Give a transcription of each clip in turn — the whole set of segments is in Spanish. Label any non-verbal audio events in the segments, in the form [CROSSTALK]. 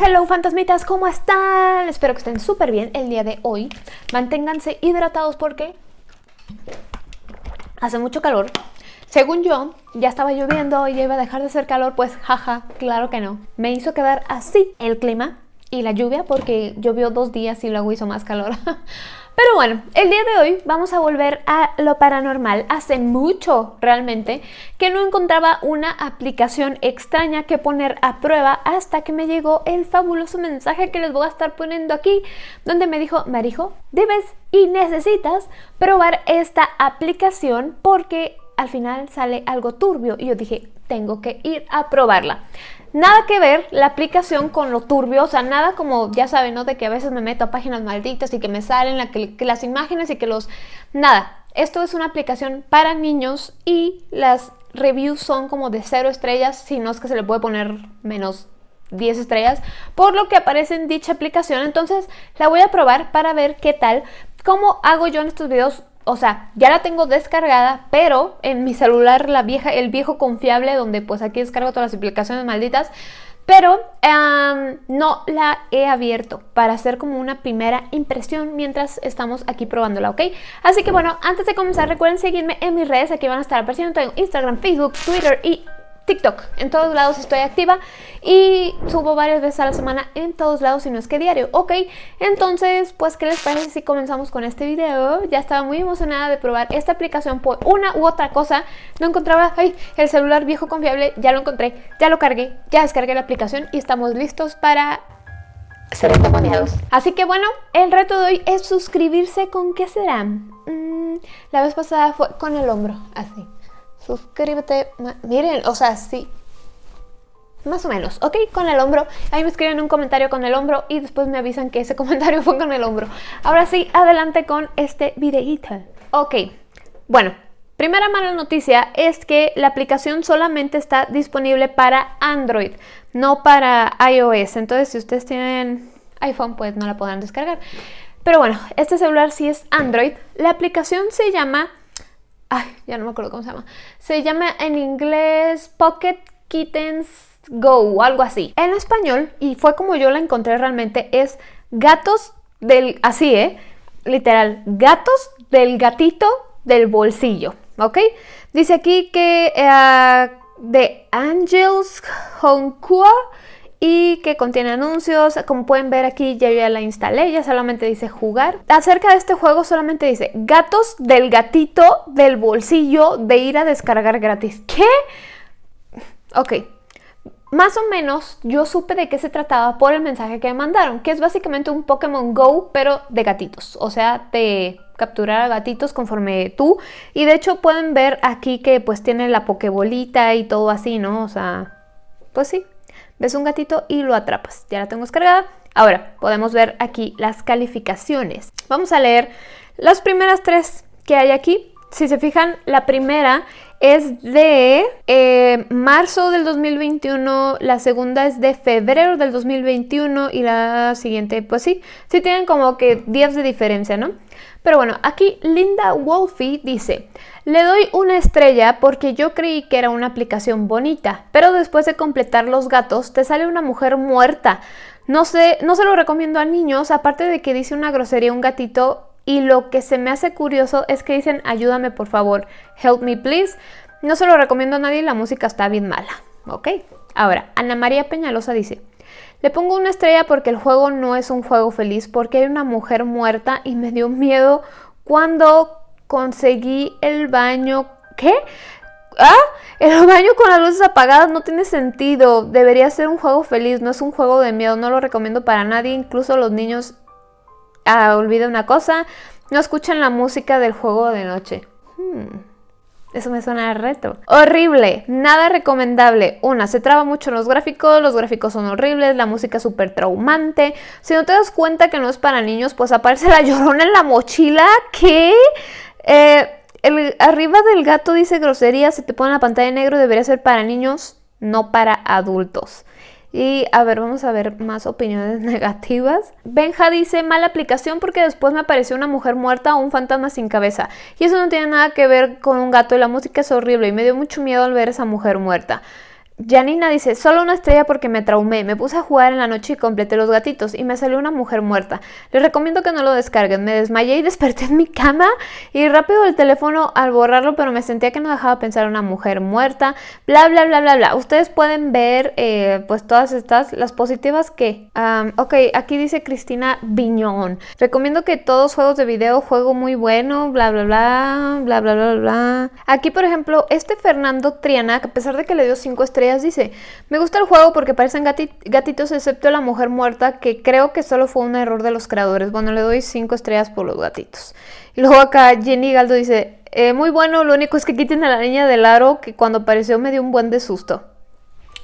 hello fantasmitas, ¿cómo están? Espero que estén súper bien el día de hoy. Manténganse hidratados porque hace mucho calor. Según yo, ya estaba lloviendo y ya iba a dejar de hacer calor, pues jaja, claro que no. Me hizo quedar así el clima y la lluvia porque llovió dos días y luego hizo más calor. [LAUGHS] Pero bueno, el día de hoy vamos a volver a lo paranormal. Hace mucho realmente que no encontraba una aplicación extraña que poner a prueba hasta que me llegó el fabuloso mensaje que les voy a estar poniendo aquí, donde me dijo, Marijo, debes y necesitas probar esta aplicación porque al final sale algo turbio. Y yo dije, tengo que ir a probarla. Nada que ver la aplicación con lo turbio, o sea, nada como, ya saben, ¿no? De que a veces me meto a páginas malditas y que me salen las imágenes y que los... Nada, esto es una aplicación para niños y las reviews son como de cero estrellas, si no es que se le puede poner menos 10 estrellas, por lo que aparece en dicha aplicación. Entonces la voy a probar para ver qué tal. ¿Cómo hago yo en estos videos? O sea, ya la tengo descargada, pero en mi celular la vieja, el viejo confiable, donde pues aquí descargo todas las aplicaciones malditas, pero no la he abierto para hacer como una primera impresión mientras estamos aquí probándola, ¿ok? Así que bueno, antes de comenzar recuerden seguirme en mis redes, aquí van a estar apareciendo, tengo Instagram, Facebook, Twitter y TikTok. En todos lados estoy activa y subo varias veces a la semana en todos lados, y no es que diario, ¿ok? Entonces, pues, ¿qué les parece si comenzamos con este video? Ya estaba muy emocionada de probar esta aplicación por una u otra cosa. No encontraba, ay, el celular viejo confiable, ya lo encontré, ya lo cargué, ya descargué la aplicación y estamos listos para ser endemoniados. Así que bueno, el reto de hoy es suscribirse con ¿qué será? Mm, la vez pasada fue con el hombro, así suscríbete. Miren, o sea, sí. Más o menos, ¿ok? Con el hombro. Ahí me escriben un comentario con el hombro y después me avisan que ese [LAUGHS] comentario fue con el hombro. Ahora sí, adelante con este videíto. Ok, bueno, primera mala noticia es que la aplicación solamente está disponible para Android, no para iOS. Entonces, si ustedes tienen iPhone, pues no la podrán descargar. Pero bueno, este celular sí es Android. La aplicación se llama ay, ya no me acuerdo cómo se llama. Se llama en inglés Pocket Kittens Go, algo así. En español, y fue como yo la encontré realmente, es gatos del, así, ¿eh? Literal, gatos del gatito del bolsillo, ¿ok? Dice aquí que uh, de Angels Honkua y que contiene anuncios. Como pueden ver aquí ya, ya la instalé, ya solamente dice jugar. Acerca de este juego solamente dice gatos del gatito del bolsillo de ir a descargar gratis. ¿Qué? Ok. Más o menos yo supe de qué se trataba por el mensaje que me mandaron, que es básicamente un Pokémon Go, pero de gatitos. O sea, de capturar a gatitos conforme tú. Y de hecho pueden ver aquí que pues tiene la Pokébolita y todo así, ¿no? O sea, pues sí, ves un gatito y lo atrapas. Ya la tengo descargada. Ahora, podemos ver aquí las calificaciones. Vamos a leer las primeras tres que hay aquí. Si se fijan, la primera es de eh, marzo del 2021, la segunda es de febrero del 2021 y la siguiente, pues sí, sí tienen como que días de diferencia, ¿no? Pero bueno, aquí Linda Wolfie dice, le doy una estrella porque yo creí que era una aplicación bonita, pero después de completar los gatos te sale una mujer muerta. No sé, no se lo recomiendo a niños, aparte de que dice una grosería un gatito y lo que se me hace curioso es que dicen ayúdame por favor, help me please. No se lo recomiendo a nadie, la música está bien mala, ¿ok? Ahora, Ana María Peñalosa dice, le pongo una estrella porque el juego no es un juego feliz, porque hay una mujer muerta y me dio miedo cuando conseguí el baño... ¿Qué? ¿Ah? El baño con las luces apagadas no tiene sentido. Debería ser un juego feliz, no es un juego de miedo. No lo recomiendo para nadie, incluso los niños... Ah, olvida una cosa, no escuchan la música del juego de noche. Hmm. Eso me suena a reto. Horrible, nada recomendable. Una, se traba mucho en los gráficos, los gráficos son horribles, la música es súper traumante. Si no te das cuenta que no es para niños, pues aparece la [LAUGHS] llorona en la mochila. ¿Qué? Eh, el, arriba del gato dice grosería, se te pone la pantalla en negro, debería ser para niños, no para adultos. Y a ver, vamos a ver más opiniones [LAUGHS] negativas. Benja dice, mala aplicación porque después me apareció una mujer muerta o un fantasma sin cabeza. Y eso no tiene nada que ver con un gato y la música es horrible y me dio mucho miedo al ver esa mujer muerta. Janina dice, solo una estrella porque me traumé. Me puse a jugar en la noche y completé los gatitos y me salió una mujer muerta. Les recomiendo que no lo descarguen. Me desmayé y [LAUGHS] desperté en mi cama y rápido el teléfono al borrarlo, pero me sentía que no dejaba pensar en una mujer muerta. Bla, bla, bla, bla, bla. Ustedes pueden ver eh, pues todas estas, las positivas que... ok, aquí dice Cristina Viñón. Recomiendo que todos juegos de video, juego muy bueno, bla, bla, bla, bla, bla, bla, bla. Aquí, por ejemplo, este Fernando Triana, a pesar de que le dio 5 estrellas, dice, me gusta el juego porque parecen gatitos excepto la mujer muerta que creo que solo fue un error de los creadores. Bueno, le doy 5 estrellas por los gatitos. Y luego acá Jenny Galdo dice, eh, muy bueno, lo único es que quiten a la niña del aro que cuando apareció me dio un buen de susto.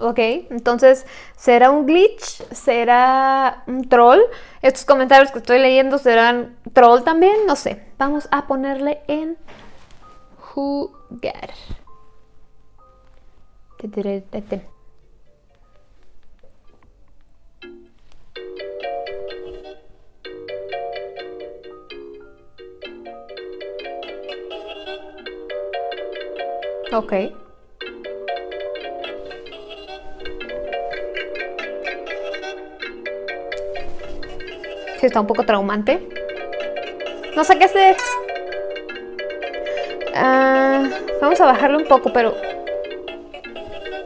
Ok, entonces, ¿será un glitch? ¿Será un troll? Estos comentarios que estoy leyendo serán troll también, no sé. Vamos a ponerle en jugar. Ok. Sí, está un poco traumante. No sé qué hacer. Ah, vamos a bajarle un poco, pero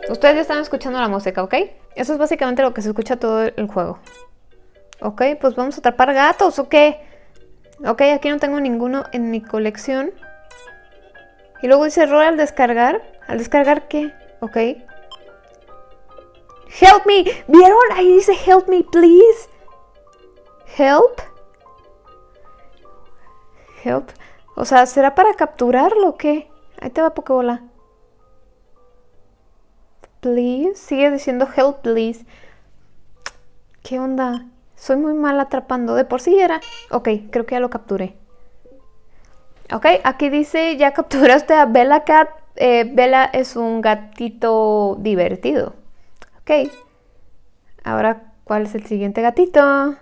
Ustedes ya están escuchando la música, ¿ok? Eso es básicamente lo que se escucha todo el juego. Ok, pues vamos a atrapar gatos, ¿o qué? Ok, aquí no tengo ninguno en mi colección. Y luego dice error al descargar. ¿Al descargar qué? Ok. Help me. ¿Vieron? Ahí dice help me, please. Help. Help. O sea, ¿será para capturarlo o qué? Ahí te va Pokébola please. Sigue diciendo help, please. ¿Qué onda? Soy muy mal atrapando. De por sí era... Ok, creo que ya lo capturé. Ok, aquí dice, ya capturaste a Bella Cat. Eh, Bella es un gatito divertido. Ok. Ahora, ¿cuál es el siguiente gatito?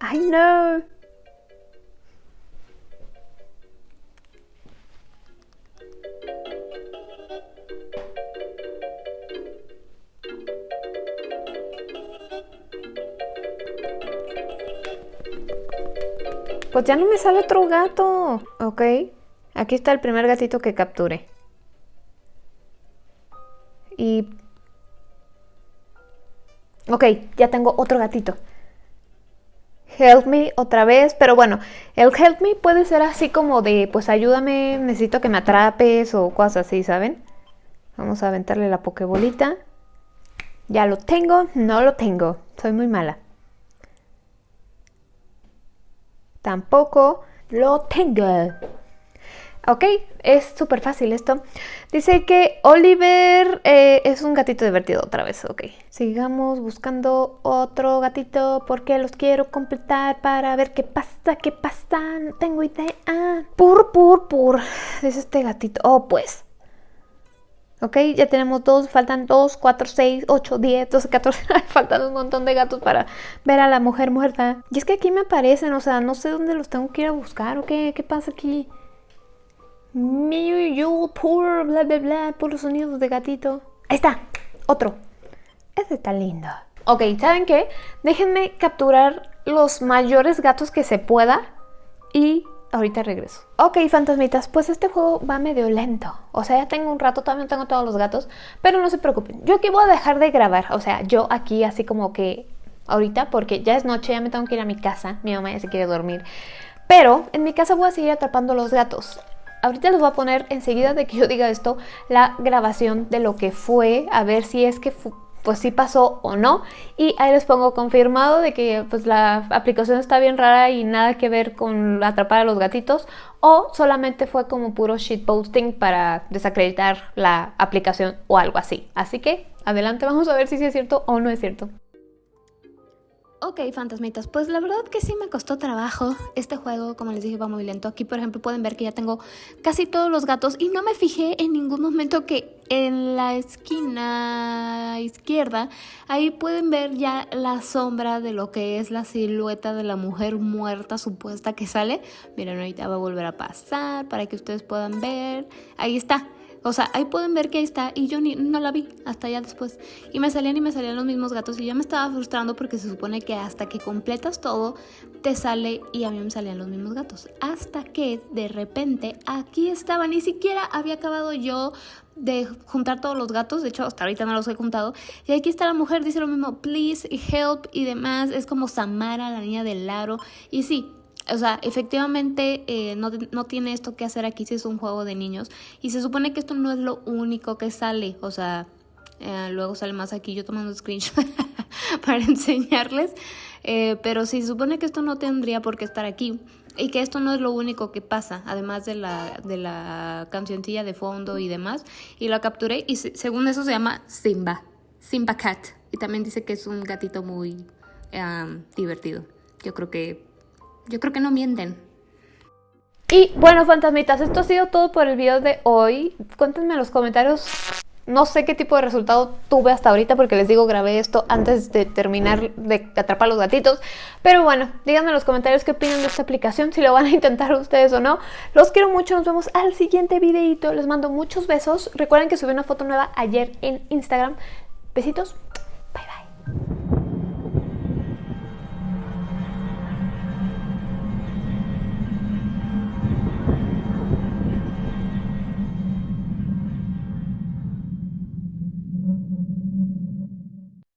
I know. Pues ya no me sale otro gato. Ok. Aquí está el primer gatito que capture. Y... Ok, ya tengo otro gatito. Help me otra vez, pero bueno, el help me puede ser así como de, pues ayúdame, necesito que me atrapes o cosas así, ¿saben? Vamos a aventarle la pokebolita. Ya lo tengo, no lo tengo, soy muy mala. Tampoco lo tengo. Ok, es súper fácil esto. Dice que Oliver eh, es un gatito divertido otra vez. Ok, sigamos buscando otro gatito porque los quiero completar para ver qué pasa, qué pasa. No tengo idea. Pur, pur, pur. Dice este gatito. Oh, pues. ¿Ok? Ya tenemos dos, faltan dos, cuatro, seis, ocho, diez, doce, catorce. [LAUGHS] faltan un montón de gatos para ver a la mujer muerta. Y es que aquí me aparecen, o sea, no sé dónde los tengo que ir a buscar o qué, qué pasa aquí. you, poor, bla, bla, bla, los sonidos de gatito. Ahí está, otro. Este está lindo. Ok, ¿saben qué? Déjenme capturar los mayores gatos que se pueda y Ahorita regreso. Ok, fantasmitas, pues este juego va medio lento. O sea, ya tengo un rato, todavía no tengo todos los gatos. Pero no se preocupen, yo aquí voy a dejar de grabar. O sea, yo aquí así como que ahorita, porque ya es noche, ya me tengo que ir a mi casa. Mi mamá ya se quiere dormir. Pero en mi casa voy a seguir atrapando los gatos. Ahorita les voy a poner enseguida de que yo diga esto, la grabación de lo que fue, a ver si es que pues sí pasó o no. Y ahí les pongo confirmado de que pues la aplicación está bien rara y nada que ver con atrapar a los gatitos. O solamente fue como puro shitposting para desacreditar la aplicación o algo así. Así que adelante, vamos a ver si es cierto o no es cierto. Ok, fantasmitas, pues la verdad que sí me costó trabajo. Este juego, como les dije, va muy lento. Aquí, por ejemplo, pueden ver que ya tengo casi todos los gatos y no me fijé en ningún momento que en la esquina izquierda, ahí pueden ver ya la sombra de lo que es la silueta de la mujer muerta supuesta que sale. Miren, ahorita va a volver a pasar para que ustedes puedan ver. Ahí está. O sea, ahí pueden ver que ahí está y yo ni, no la vi hasta ya después. Y me salían y me salían los mismos gatos y ya me estaba frustrando porque se supone que hasta que completas todo te sale y a mí me salían los mismos gatos. Hasta que de repente aquí estaba, ni siquiera había acabado yo de juntar todos los gatos, de hecho hasta ahorita no los he juntado. Y aquí está la mujer, dice lo mismo, please, help y demás. Es como Samara, la niña del aro. Y sí, o sea, efectivamente eh, no, no, tiene esto que hacer aquí si es un juego de niños. Y se supone que esto no es lo único que sale. O sea, eh, luego sale más aquí yo tomando screenshot [LAUGHS] para enseñarles. Eh, pero sí, se supone que esto no tendría por qué estar aquí. Y que esto no es lo único que pasa, además de la, de la cancioncilla de fondo y demás. Y la capturé y según eso se llama Simba. Simba Cat. Y también dice que es un gatito muy divertido. Yo creo que yo creo que no mienten. Y bueno, fantasmitas, esto ha sido todo por el video de hoy. Cuéntenme en los comentarios. No sé qué tipo de resultado tuve hasta ahorita porque les digo, grabé esto antes de terminar de atrapar los gatitos. Pero bueno, díganme en los comentarios qué opinan de esta aplicación, si lo van a intentar ustedes o no. Los quiero mucho, nos vemos al siguiente videito. Les mando muchos besos. Recuerden que subí una foto nueva ayer en Instagram. Besitos. Bye bye.